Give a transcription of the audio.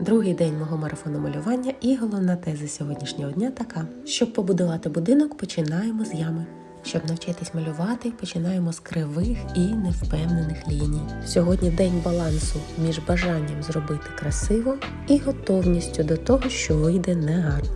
Другий день мого марафону малювання і головна теза сьогоднішнього дня така: щоб побудувати будинок, починаємо з ями. Щоб навчитись малювати, починаємо з кривих і невпевнених ліній. Сьогодні день балансу між бажанням зробити красиво і готовністю до того, що вийде негарно.